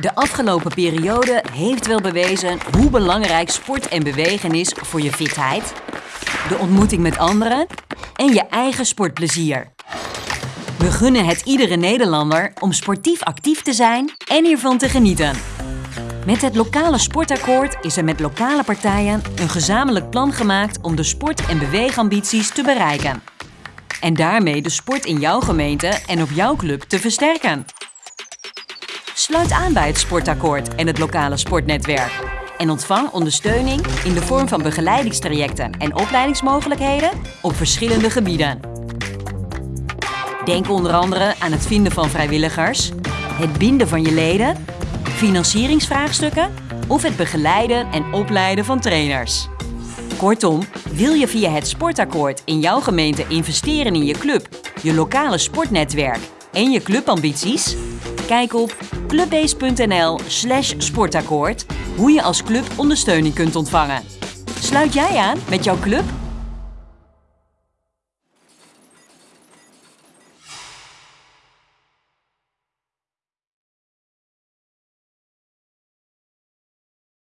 De afgelopen periode heeft wel bewezen hoe belangrijk sport en bewegen is voor je fitheid, de ontmoeting met anderen en je eigen sportplezier. We gunnen het iedere Nederlander om sportief actief te zijn en hiervan te genieten. Met het lokale sportakkoord is er met lokale partijen een gezamenlijk plan gemaakt om de sport- en beweegambities te bereiken. En daarmee de sport in jouw gemeente en op jouw club te versterken. Sluit aan bij het sportakkoord en het lokale sportnetwerk. En ontvang ondersteuning in de vorm van begeleidingstrajecten en opleidingsmogelijkheden op verschillende gebieden. Denk onder andere aan het vinden van vrijwilligers, het binden van je leden, financieringsvraagstukken of het begeleiden en opleiden van trainers. Kortom, wil je via het sportakkoord in jouw gemeente investeren in je club, je lokale sportnetwerk en je clubambities? Kijk op clubbase.nl slash sportakkoord hoe je als club ondersteuning kunt ontvangen. Sluit jij aan met jouw club